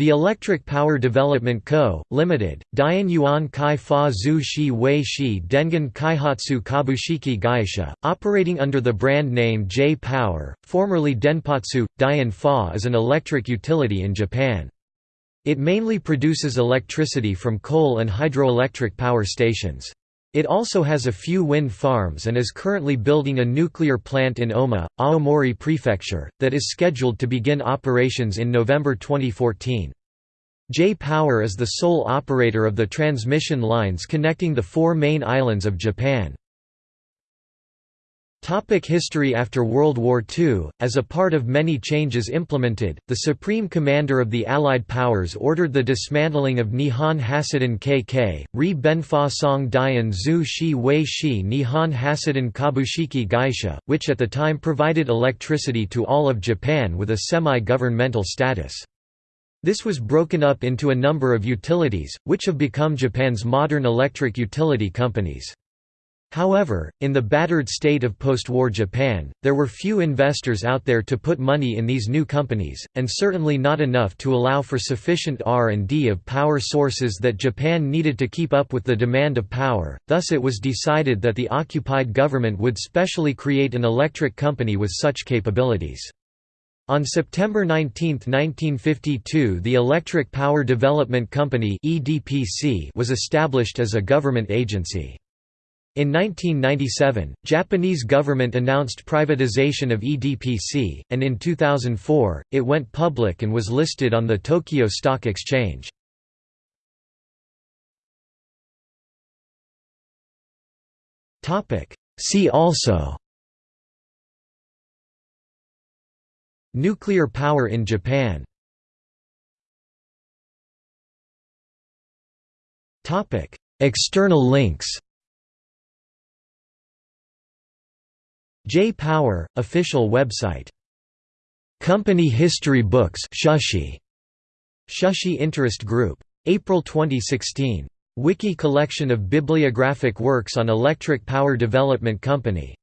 The Electric Power Development Co., Ltd., Dian Yuan Kai Fa Zhu Shi Wei Shi Dengen Kaihatsu Kabushiki Gaisha, operating under the brand name J-Power, formerly Denpatsu, Dian Fa is an electric utility in Japan. It mainly produces electricity from coal and hydroelectric power stations. It also has a few wind farms and is currently building a nuclear plant in Oma, Aomori Prefecture, that is scheduled to begin operations in November 2014. J-Power is the sole operator of the transmission lines connecting the four main islands of Japan. Topic history After World War II, as a part of many changes implemented, the Supreme Commander of the Allied powers ordered the dismantling of Nihon Hasiden KK, Ri Benfa Song Dian Zhu Shi Wei Shi Nihon Hasiden Kabushiki Gaisha, which at the time provided electricity to all of Japan with a semi-governmental status. This was broken up into a number of utilities, which have become Japan's modern electric utility companies. However, in the battered state of post-war Japan, there were few investors out there to put money in these new companies, and certainly not enough to allow for sufficient R&D of power sources that Japan needed to keep up with the demand of power, thus it was decided that the occupied government would specially create an electric company with such capabilities. On September 19, 1952 the Electric Power Development Company was established as a government agency. In 1997, Japanese government announced privatization of EPDC, and in 2004, it went public and was listed on the Tokyo Stock Exchange. See also Nuclear power in Japan External links J-Power, official website. Company History Books Shashi. Shashi Interest Group. April 2016. Wiki collection of bibliographic works on Electric Power Development Company